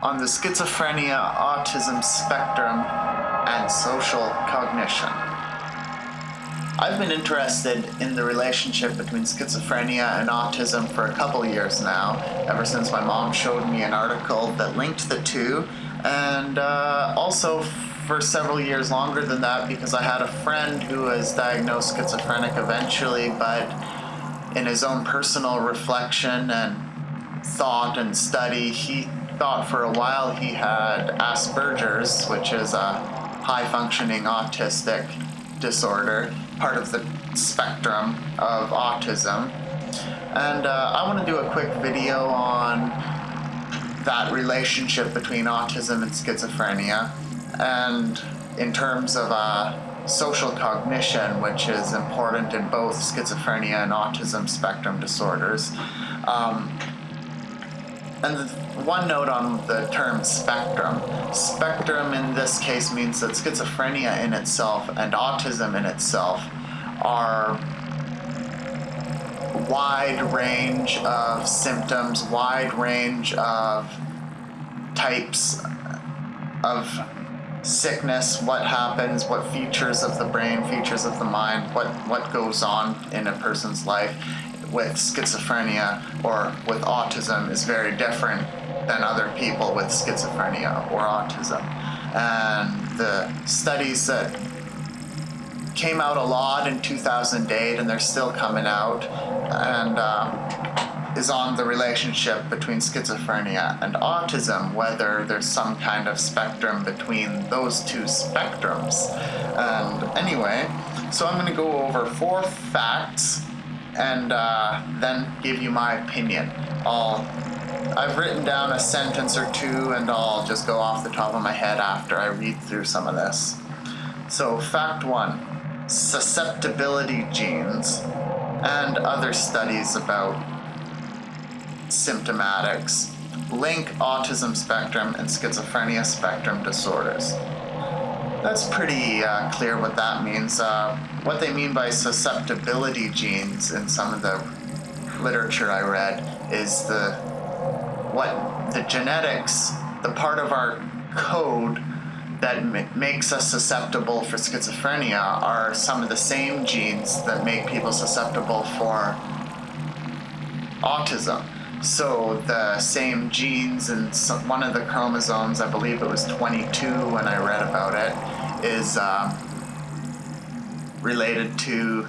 on the schizophrenia autism spectrum and social cognition. I've been interested in the relationship between schizophrenia and autism for a couple years now, ever since my mom showed me an article that linked the two, and uh, also for several years longer than that because I had a friend who was diagnosed schizophrenic eventually, but in his own personal reflection and thought and study, he thought for a while he had Asperger's, which is a high functioning autistic disorder, part of the spectrum of autism. And uh, I want to do a quick video on that relationship between autism and schizophrenia, and in terms of uh, social cognition, which is important in both schizophrenia and autism spectrum disorders. Um, and one note on the term spectrum. Spectrum in this case means that schizophrenia in itself and autism in itself are wide range of symptoms, wide range of types of sickness, what happens, what features of the brain, features of the mind, what, what goes on in a person's life with schizophrenia or with autism is very different than other people with schizophrenia or autism. And the studies that came out a lot in 2008 and they're still coming out and um, is on the relationship between schizophrenia and autism, whether there's some kind of spectrum between those two spectrums. And anyway, so I'm going to go over four facts and uh, then give you my opinion. I'll, I've written down a sentence or two and I'll just go off the top of my head after I read through some of this. So fact one, susceptibility genes and other studies about symptomatics link autism spectrum and schizophrenia spectrum disorders. That's pretty uh, clear what that means. Uh, what they mean by susceptibility genes in some of the literature I read is the what the genetics, the part of our code that makes us susceptible for schizophrenia are some of the same genes that make people susceptible for autism. So the same genes in some, one of the chromosomes, I believe it was 22 when I read about it, is uh, related to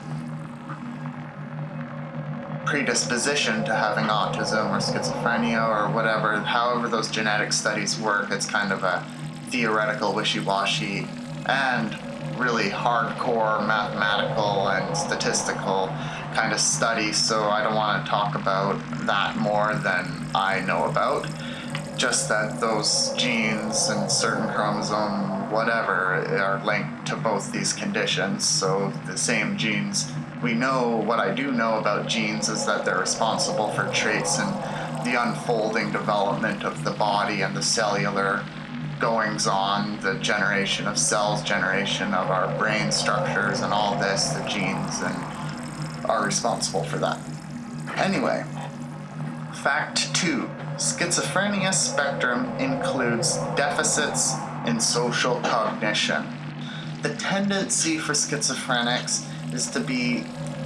predisposition to having autism or schizophrenia or whatever. However those genetic studies work, it's kind of a theoretical wishy-washy and really hardcore mathematical and statistical kind of study, so I don't want to talk about that more than I know about. Just that those genes and certain chromosome whatever are linked to both these conditions, so the same genes. We know, what I do know about genes is that they're responsible for traits and the unfolding development of the body and the cellular goings on, the generation of cells, generation of our brain structures and all this, the genes, and are responsible for that. Anyway, fact two, schizophrenia spectrum includes deficits in social cognition. The tendency for schizophrenics is to be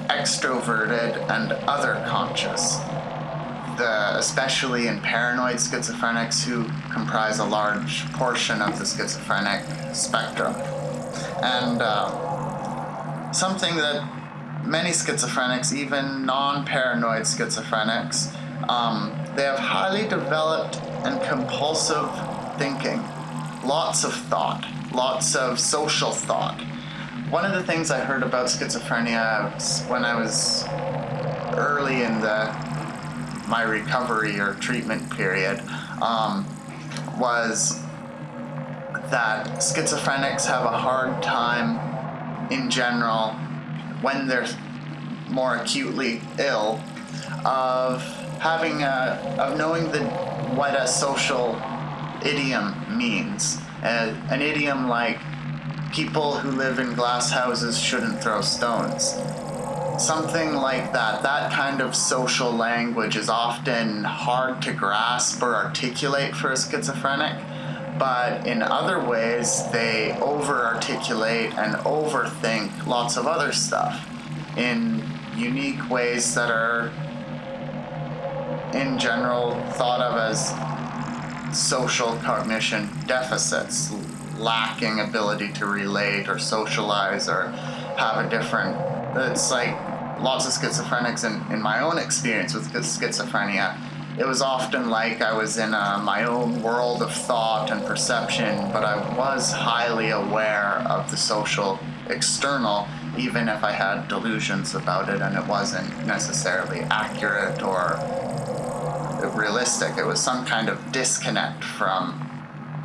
extroverted and other conscious the, especially in paranoid schizophrenics who comprise a large portion of the schizophrenic spectrum. And uh, something that many schizophrenics, even non-paranoid schizophrenics, um, they have highly developed and compulsive thinking, lots of thought, lots of social thought. One of the things I heard about schizophrenia when I was early in the my recovery or treatment period um, was that schizophrenics have a hard time in general when they're more acutely ill of having a of knowing the what a social idiom means uh, an idiom like people who live in glass houses shouldn't throw stones something like that, that kind of social language is often hard to grasp or articulate for a schizophrenic. But in other ways, they over articulate and overthink lots of other stuff in unique ways that are, in general, thought of as social cognition deficits, lacking ability to relate or socialize or have a different it's like lots of schizophrenics in, in my own experience with schizophrenia. It was often like I was in a, my own world of thought and perception, but I was highly aware of the social external, even if I had delusions about it and it wasn't necessarily accurate or realistic. It was some kind of disconnect from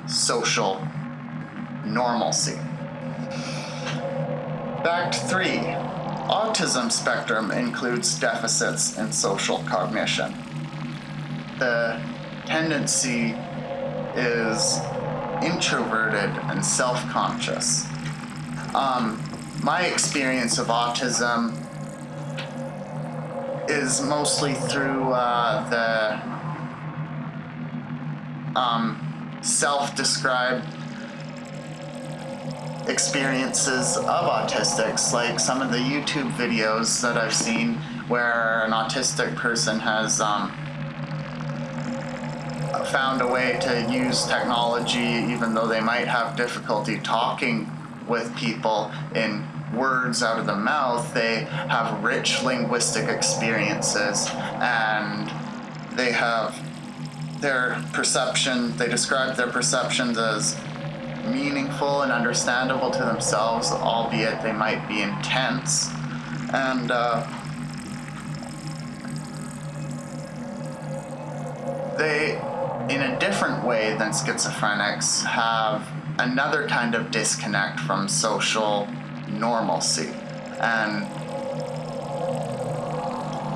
social normalcy. Fact three, autism spectrum includes deficits in social cognition. The tendency is introverted and self-conscious. Um, my experience of autism is mostly through uh, the um, self-described experiences of autistics, like some of the YouTube videos that I've seen where an autistic person has um, found a way to use technology even though they might have difficulty talking with people in words out of the mouth, they have rich linguistic experiences and they have their perception, they describe their perceptions as meaningful and understandable to themselves, albeit they might be intense. And uh, they, in a different way than schizophrenics, have another kind of disconnect from social normalcy. And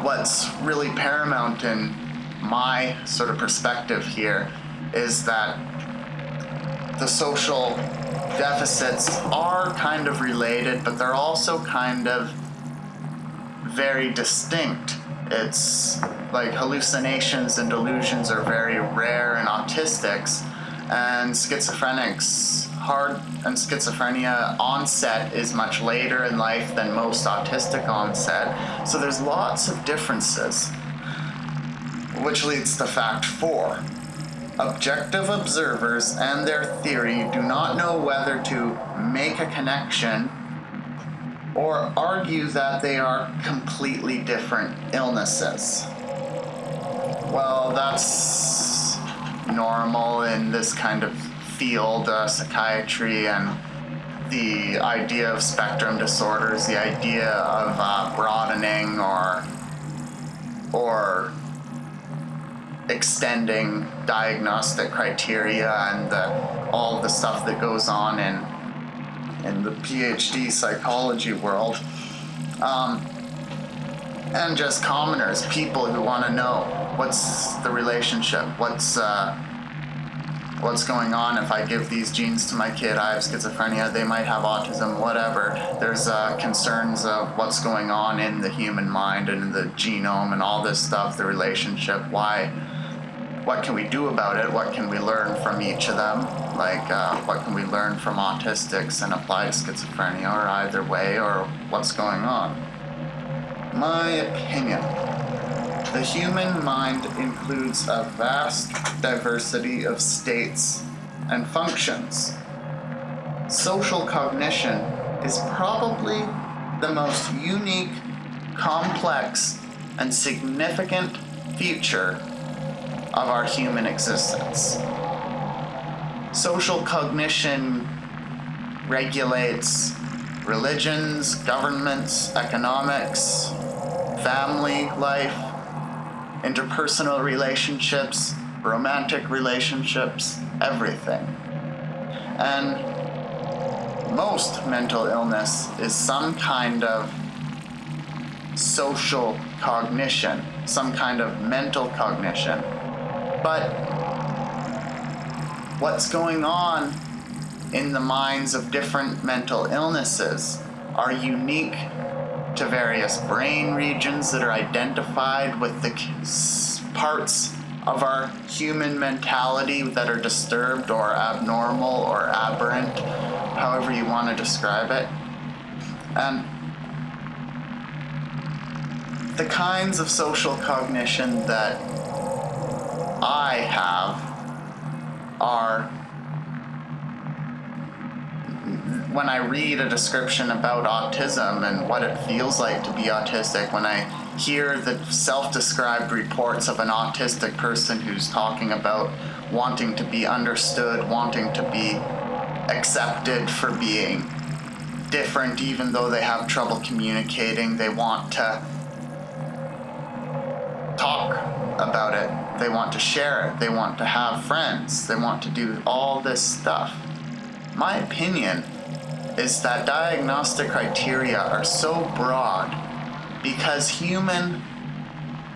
what's really paramount in my sort of perspective here is that the social deficits are kind of related, but they're also kind of very distinct. It's like hallucinations and delusions are very rare in autistics, and schizophrenics hard and schizophrenia onset is much later in life than most autistic onset. So there's lots of differences, which leads to fact four. Objective observers and their theory do not know whether to make a connection or argue that they are completely different illnesses. Well, that's normal in this kind of field, uh, psychiatry, and the idea of spectrum disorders, the idea of uh, broadening or or extending diagnostic criteria and the, all the stuff that goes on in in the PhD psychology world. Um, and just commoners, people who want to know what's the relationship, what's uh, what's going on if I give these genes to my kid, I have schizophrenia, they might have autism, whatever. There's uh, concerns of what's going on in the human mind and in the genome and all this stuff, the relationship, why what can we do about it? What can we learn from each of them? Like, uh, what can we learn from autistics and apply to schizophrenia, or either way, or what's going on? My opinion. The human mind includes a vast diversity of states and functions. Social cognition is probably the most unique, complex, and significant feature of our human existence. Social cognition regulates religions, governments, economics, family life, interpersonal relationships, romantic relationships, everything. And most mental illness is some kind of social cognition, some kind of mental cognition but what's going on in the minds of different mental illnesses are unique to various brain regions that are identified with the parts of our human mentality that are disturbed or abnormal or aberrant, however you want to describe it. And the kinds of social cognition that I have are when I read a description about autism and what it feels like to be autistic, when I hear the self-described reports of an autistic person who's talking about wanting to be understood, wanting to be accepted for being different even though they have trouble communicating, they want to talk about it, they want to share it, they want to have friends, they want to do all this stuff. My opinion is that diagnostic criteria are so broad because human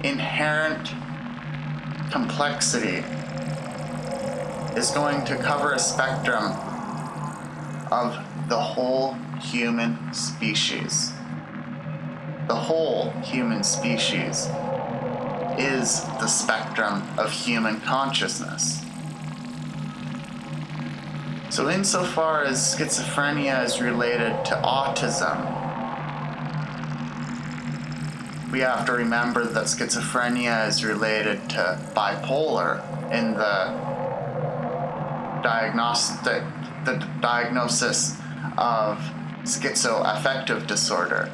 inherent complexity is going to cover a spectrum of the whole human species. The whole human species is the spectrum of human consciousness. So insofar as schizophrenia is related to autism, we have to remember that schizophrenia is related to bipolar in the diagnostic the diagnosis of schizoaffective disorder.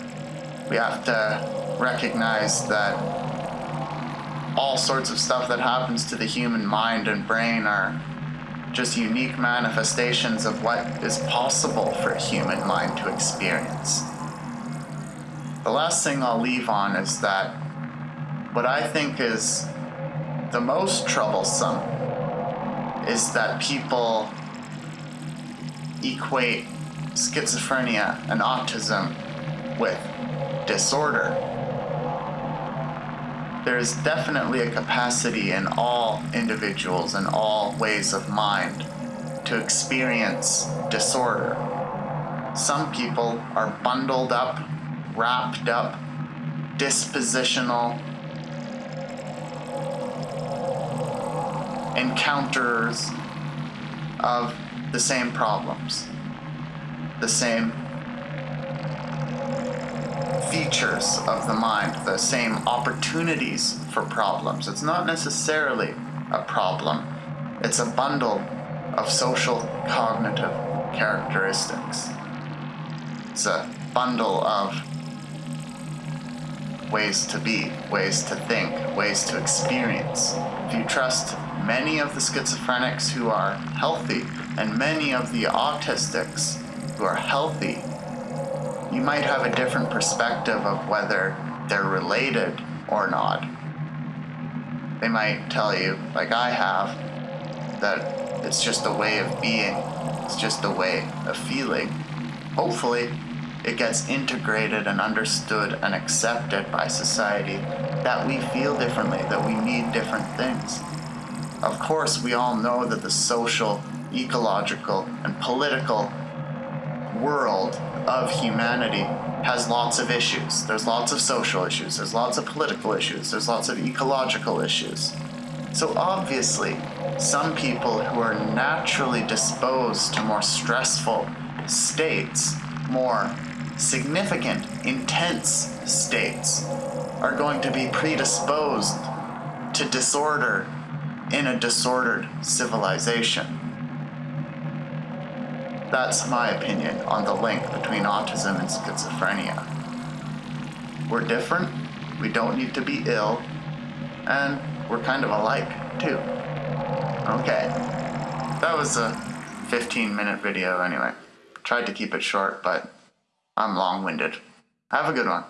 We have to recognize that all sorts of stuff that happens to the human mind and brain are just unique manifestations of what is possible for a human mind to experience. The last thing I'll leave on is that what I think is the most troublesome is that people equate schizophrenia and autism with disorder. There's definitely a capacity in all individuals and all ways of mind to experience disorder. Some people are bundled up, wrapped up, dispositional encounters of the same problems, the same features of the mind, the same opportunities for problems. It's not necessarily a problem, it's a bundle of social cognitive characteristics. It's a bundle of ways to be, ways to think, ways to experience. If you trust many of the schizophrenics who are healthy and many of the autistics who are healthy you might have a different perspective of whether they're related or not. They might tell you, like I have, that it's just a way of being, it's just a way of feeling. Hopefully, it gets integrated and understood and accepted by society that we feel differently, that we need different things. Of course, we all know that the social, ecological, and political world of humanity has lots of issues. There's lots of social issues, there's lots of political issues, there's lots of ecological issues. So obviously, some people who are naturally disposed to more stressful states, more significant, intense states, are going to be predisposed to disorder in a disordered civilization. That's my opinion on the link between autism and schizophrenia. We're different, we don't need to be ill, and we're kind of alike, too. Okay. That was a 15 minute video anyway. Tried to keep it short, but I'm long-winded. Have a good one.